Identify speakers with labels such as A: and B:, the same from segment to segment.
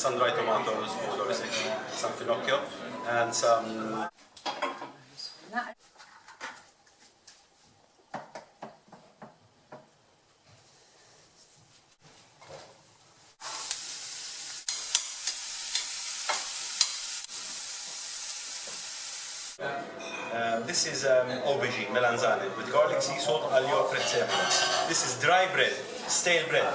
A: sun-dried tomatoes, basically, some finocchio, and some Um, this is um, aubergine, melanzane, with garlic, sea salt, aglio, prezzemolo. This is dry bread, stale bread,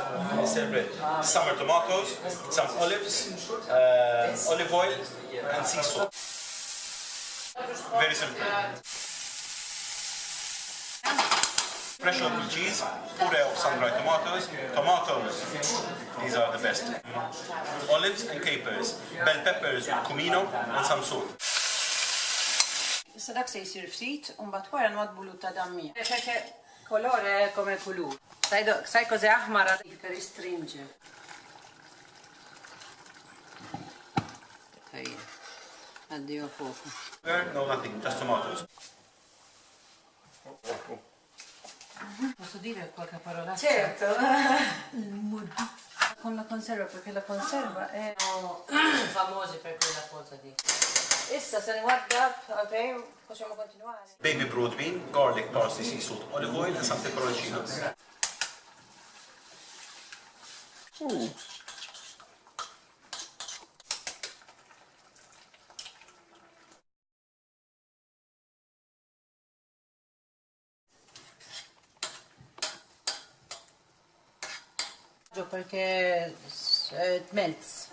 A: stale bread. Summer tomatoes, some olives, uh, olive oil, and sea salt. Very simple. Fresh open cheese, puree of sun-dried tomatoes, tomatoes, these are the best. Olives and capers, bell peppers with cumino and some salt.
B: Issa dak se jisir ftit, un bat wara nwadbu ta' dammi. Perché colore è come colore. Sai, do, sai cos'è ahmara? Che restringe. Ok. Addio fuoco.
A: No, nothing, just tomatoes.
B: Posso dire qualche parola?
C: Certo.
B: Con la conserva, perché la conserva è... famosi per quella cosa di... Issa se ne guarda, ok, possiamo continuare.
A: Baby broad bean, garlic, parsley, sea salt, olive oil, and some peperoncino.
B: Perché eh, melts.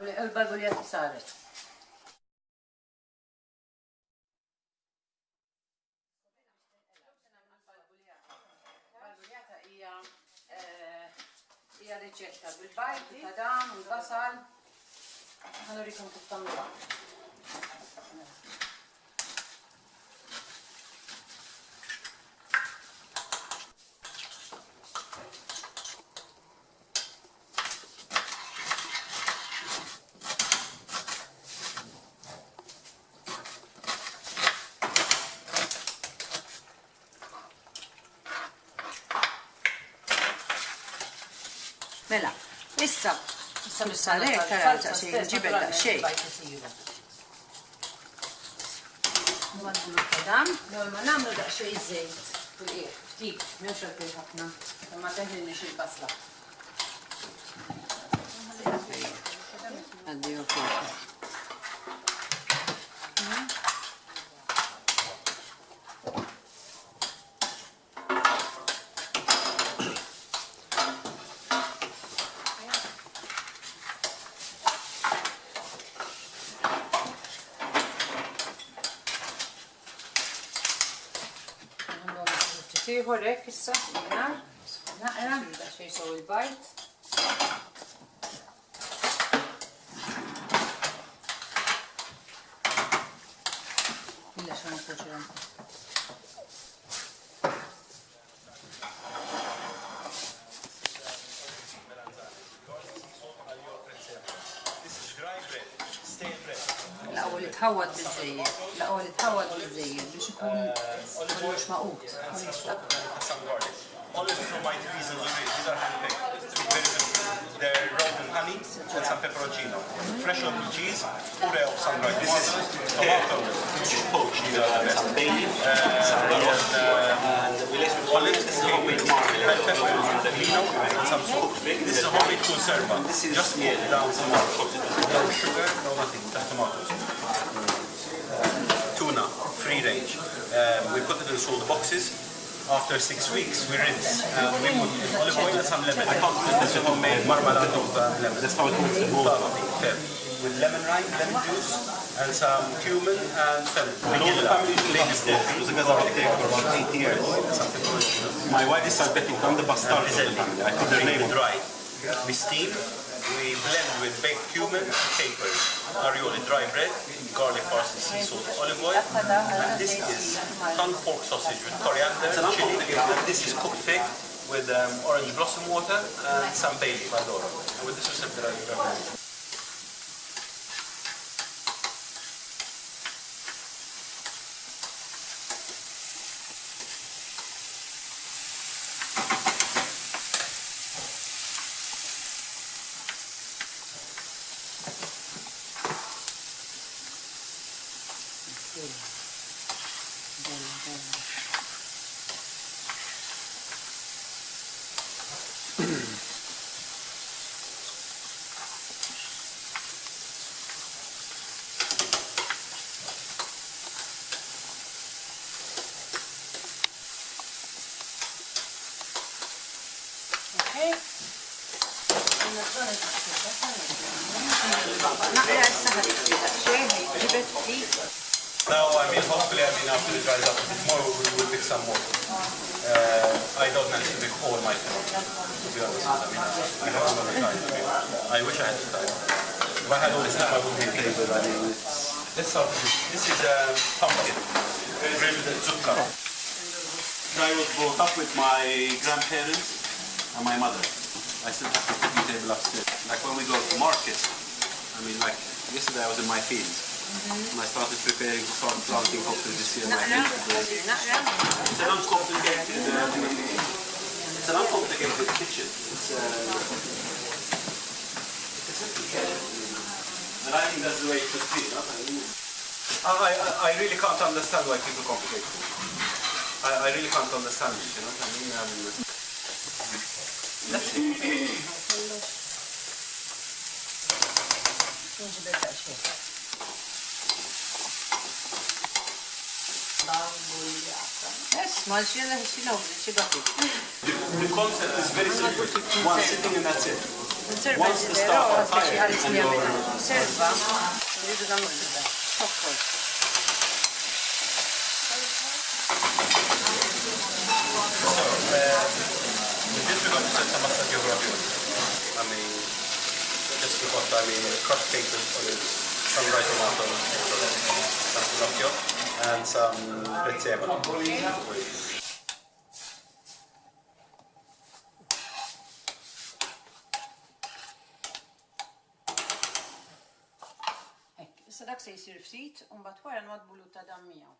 B: البلبليات صارت hija paċċetta bil-bajt, ta' dan, u basal. Għanurikum kif tamlu Mela, issa, issa mis-salek, tara, ta' xej, ġibel da' xej. Nwadbulu kadam, ma namlu da' xej zejt. Ftit, mewx għal ħafna, ma teħlini xej basla. Addio fuoco. xieħor hekk issa naqra biex jisow il-bajt. Illa xan
A: kuċran. Stay bread. هو
B: يتهوت بالزايد لا هو يتهوت بالزايد باش يكون مش مقوط
A: They're in honey and some peperoncino. Fresh of. This is tomato,
D: Some
A: and
D: we homemade
A: This is homemade conserva. Just put down some more. No sugar, no nothing. Just tomatoes. Free range. Um, we put it in sold boxes. After six weeks, we rinse. Um, we put olive oil and some lemon. I can't put This homemade marmalade of uh, lemon.
D: That's how it looks.
A: Fair. With lemon rind, lemon juice, and some cumin and fennel.
D: And all the family lives there the guys are there for about eight years. My wife is diabetic. I'm the bastard of the family. I put their name on.
A: dry. We steam, we blend with baked cumin, capers, arioli, dry bread, garlic, parsley, sea salt, olive oil. And this is tongue pork sausage with coriander, chili. And this is cooked fig with um, orange blossom water and some bay leaf. And with this recipe, I recommend.
B: نقلة السهل شاهي جبت فيه
A: Now, I mean, hopefully, I mean, after it dries up a more, we will pick some more. Uh, I don't manage to pick all my fish, to be honest. I mean, I haven't got time. I, mean, I wish I had the time. If I had all this time, I wouldn't be playing with I mean, let's start with this. This is a pumpkin, grilled zucca.
D: I was brought up with my grandparents and my mother. I still have the cooking table upstairs. Like when we go to market, I mean, like yesterday I was in my fields. And I started preparing to start planting hopefully this year. my
B: Naqra,
D: fields.
B: naqra.
D: It's an uncomplicated, uh, it's an uncomplicated kitchen. It's, uh, it's a kitchen. And I think that's the way it should be. Not? I, mean, I, I, I really can't understand why people complicate things. I, I really can't understand it, you know what I mean? Um, that's it.
B: Nġibet xejn. Esma, xina xina xibati.
D: The, the concept is very simple. One sitting and that's it. Once the
B: ġidero,
D: stuff are
B: speċi
D: tired
B: għalis
D: and
B: li
D: you're-
B: għamil. Serva, rridu namlu kida. Tokkol.
A: Just we're going to set some massage over ravioli. I mean, just we got, I mean, crushed capers, olives, some dried tomatoes, some finocchio, and some prezzemolo.
B: Issa dak se jisir ftit, un bat wara nwadbu ta' dammijaw.